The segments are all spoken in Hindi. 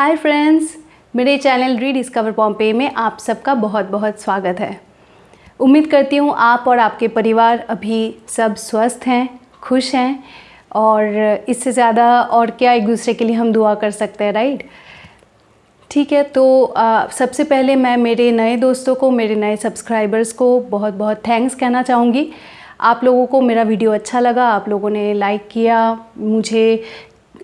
हाय फ्रेंड्स मेरे चैनल रीडिस्कवर पॉम्पे में आप सबका बहुत बहुत स्वागत है। उम्मीद करती हूँ आप और आपके परिवार अभी सब स्वस्थ हैं खुश हैं और इससे ज़्यादा और क्या एक दूसरे के लिए हम दुआ कर सकते हैं राइट ठीक है तो आ, सबसे पहले मैं मेरे नए दोस्तों को मेरे नए सब्सक्राइबर्स को बहुत बहुत थैंक्स कहना चाहूँगी। आप लोगों को मेरा वीडियो अच्छा लगा आप लोगों ने लाइक किया मुझे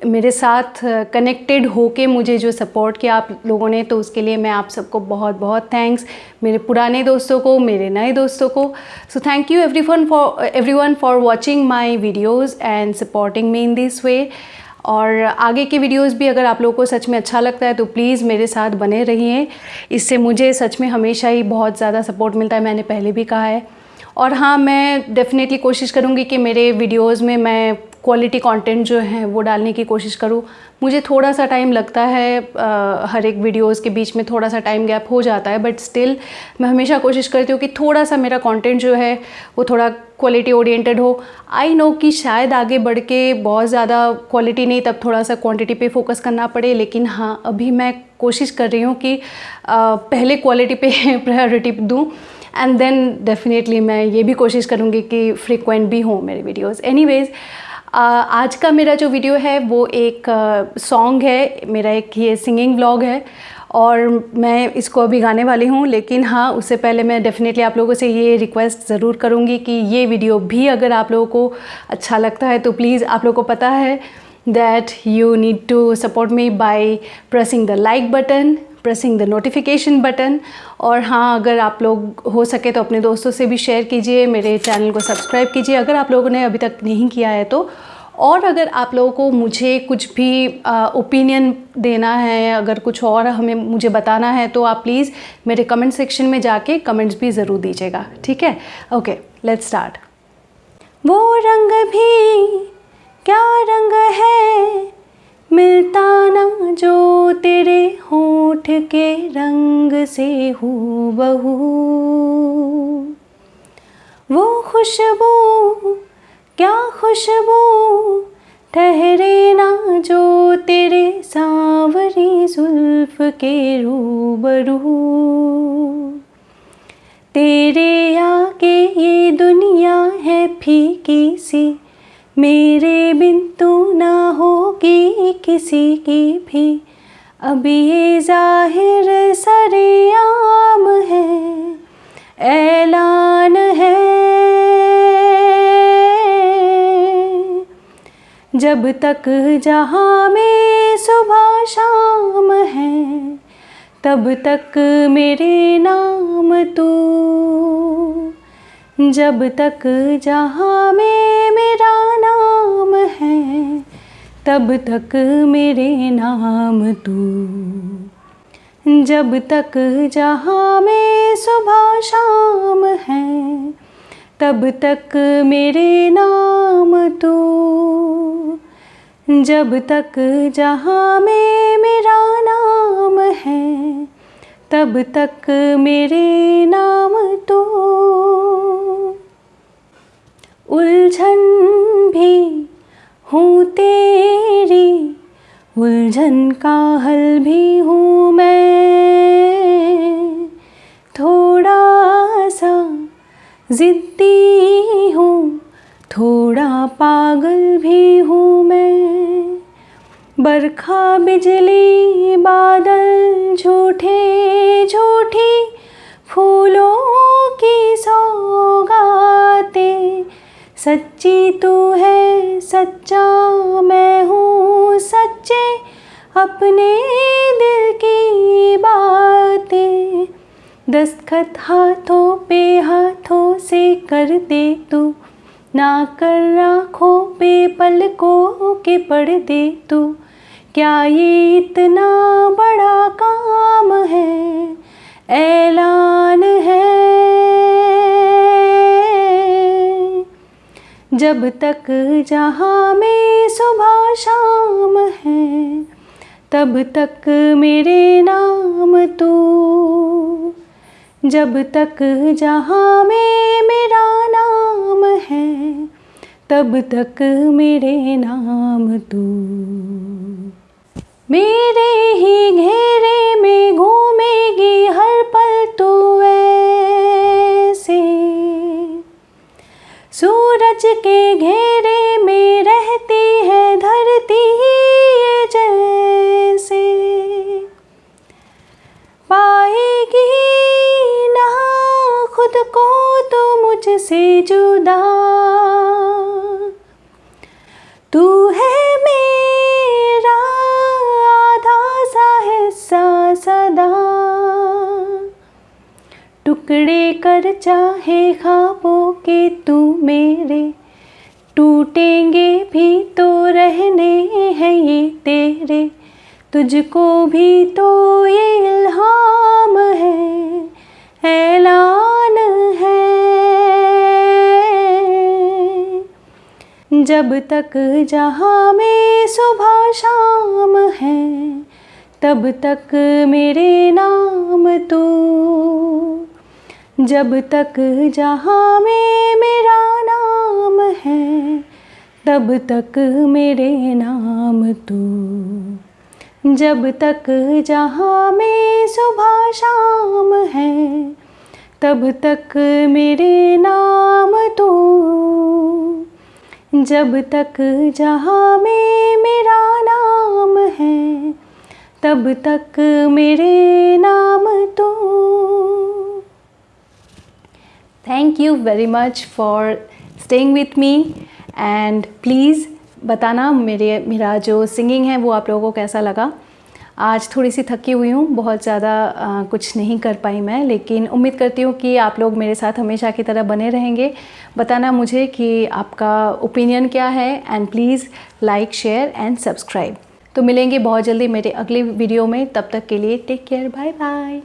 मेरे साथ कनेक्टेड होके मुझे जो सपोर्ट किया आप लोगों ने तो उसके लिए मैं आप सबको बहुत बहुत थैंक्स मेरे पुराने दोस्तों को, मेरे नए दोस्तों को. So thank you everyone for everyone for watching my videos and supporting me in this way और आगे के वीडियोस भी अगर आप लोगों को सच में अच्छा लगता है तो प्लीज़ मेरे साथ बने रहिए. इससे मुझे सच में हमेशा ही बहुत ज़्यादा सपोर्ट मिलता है, मैंने पहले भी कहा है. और हाँ मैं डेफ़िनेटली कोशिश करूँगी कि मेरे वीडियोज़ में मैं क्वालिटी कंटेंट जो है वो डालने की कोशिश करूँ। मुझे थोड़ा सा टाइम लगता है आ, हर एक वीडियोज़ के बीच में थोड़ा सा टाइम गैप हो जाता है बट स्टिल मैं हमेशा कोशिश करती हूँ कि थोड़ा सा मेरा कंटेंट जो है वो थोड़ा क्वालिटी ओरिएंटेड हो। आई नो कि शायद आगे बढ़ के बहुत ज़्यादा क्वालिटी नहीं तब थोड़ा सा क्वांटिटी पे फोकस करना पड़े लेकिन हाँ अभी मैं कोशिश कर रही हूँ कि आ, पहले क्वालिटी पे प्रायोरिटी दूँ एंड देन डेफिनेटली मैं ये भी कोशिश करूँगी कि फ्रिक्वेंट भी हों मेरे वीडियोज़ एनी आज का मेरा जो वीडियो है, वो एक सॉन्ग है, मेरा एक ये सिंगिंग ब्लॉग है और मैं इसको अभी गाने वाली हूँ, लेकिन हाँ उससे पहले मैं डेफ़िनेटली आप लोगों से ये रिक्वेस्ट ज़रूर करूँगी कि ये वीडियो भी अगर आप लोगों को अच्छा लगता है तो प्लीज़ आप लोगों को पता है that you need to support me by pressing the like button pressing the notification button और हाँ अगर आप लोग हो सके तो अपने दोस्तों से भी शेयर कीजिए, मेरे चैनल को सब्सक्राइब कीजिए। अगर आप लोगों ने अभी तक नहीं किया है तो और अगर आप लोगों को मुझे कुछ भी ओपिनियन देना है, अगर कुछ और हमें मुझे बताना है तो आप प्लीज़ मेरे कमेंट सेक्शन में जाके कमेंट्स भी ज़रूर दीजिएगा। ठीक है? ओके लेट्स स्टार्ट वो रंग भी क्या रंग है? मिलता ना जो तेरे होठ के रंग से हू बहू वो खुशबू क्या खुशबू ठहरे ना जो तेरे सांवरी जुल्फ के रूबरू? तेरे आगे ये दुनिया है फीकी सी, मेरे बिन तू ना होगी किसी की भी। अब ये ज़ाहिर जब तक जहाँ में सुबह शाम है, तब तक मेरे नाम तू। जब तक जहाँ में मेरा नाम है, तब तक मेरे नाम तू। जब तक जहाँ में सुबह शाम तब तक मेरे नाम तू। जब तक जहाँ में मेरा नाम है, तब तक मेरे नाम तो। उलझन भी हूँ तेरी, उलझन का हल भी हूँ मैं। ज़िद्दी हूँ, थोड़ा पागल भी हूँ मैं। बरखा बिजली, बादल झूठे, झूठी, फूलों की सौगाते। सच्ची तू है, सच्चा मैं हूँ, सच्चे अपने दिल की बातें। दस्तखत हाथों पे हाथों से कर दे तू। ना कर आँखों पे पलकों के पढ़ दे तू। क्या ये इतना बड़ा काम है? ऐलान है। जब तक जहाँ में सुबह शाम है, तब तक मेरे नाम तू जब तक जहाँ में, मेरा नाम है, तब तक मेरे नाम तू। मेरे ही घेरे में घूमेगी हर पल तू ऐसे। सूरज के घेरे खुद को तो मुझसे जुदा। तू है मेरा आधा सा हिस्सा सदा। टुकड़े कर चाहे खाबों के तू मेरे। टूटेंगे भी तो रहने हैं ये तेरे। तुझको भी तो ये इल्हाम जब तक जहाँ में सुबह शाम है, तब तक मेरे नाम तू। जब तक जहाँ में मेरा नाम है, तब तक मेरे नाम तू। जब तक जहाँ में सुबह शाम है, तब तक मेरे नाम तू। जब तक जहाँ में मेरा नाम है, तब तक मेरे नाम तो। Thank you very much for staying with me and please बताना मेरे, मेरा जो सिंगिंग है वो आप लोगों को कैसा लगा। आज थोड़ी सी थकी हुई हूँ, बहुत ज़्यादा कुछ नहीं कर पाई मैं, लेकिन उम्मीद करती हूँ कि आप लोग मेरे साथ हमेशा की तरह बने रहेंगे। बताना मुझे कि आपका ओपिनियन क्या है and please like share and subscribe तो मिलेंगे बहुत जल्दी मेरे अगले वीडियो में, तब तक के लिए टेक केयर बाय बाय